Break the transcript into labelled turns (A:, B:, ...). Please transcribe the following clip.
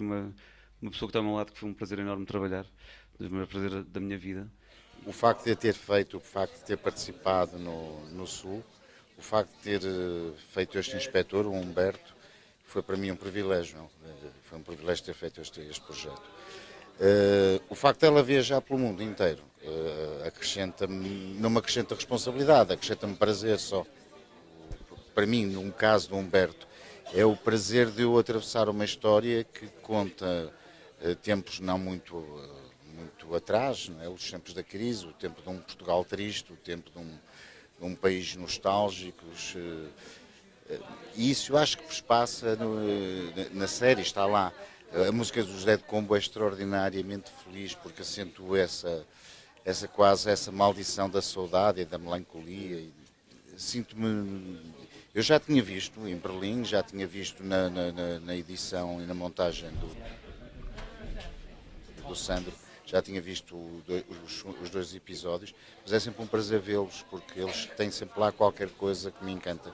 A: aqui uma, uma pessoa que está ao meu lado que foi um prazer enorme trabalhar, dos maiores prazeres da minha vida.
B: O facto de ter feito, o facto de ter participado no, no Sul, o facto de ter eh, feito este inspetor, o Humberto, foi para mim um privilégio. Eh, foi um privilégio ter feito este, este projeto. Uh, o facto de ela viajar pelo mundo inteiro uh, acrescenta-me, não me acrescenta responsabilidade, acrescenta-me prazer só. Para mim, no caso do Humberto, é o prazer de eu atravessar uma história que conta uh, tempos não muito, muito atrás, não é? os tempos da crise, o tempo de um Portugal triste, o tempo de um, de um país nostálgico. isso eu acho que passa no, na série, está lá. A música do José de Combo é extraordinariamente feliz porque acentua essa, essa quase essa maldição da saudade e da melancolia. Sinto-me. Eu já tinha visto em Berlim, já tinha visto na, na, na edição e na montagem do, do Sandro, já tinha visto os, os dois episódios, mas é sempre um prazer vê-los porque eles têm sempre lá qualquer coisa que me encanta.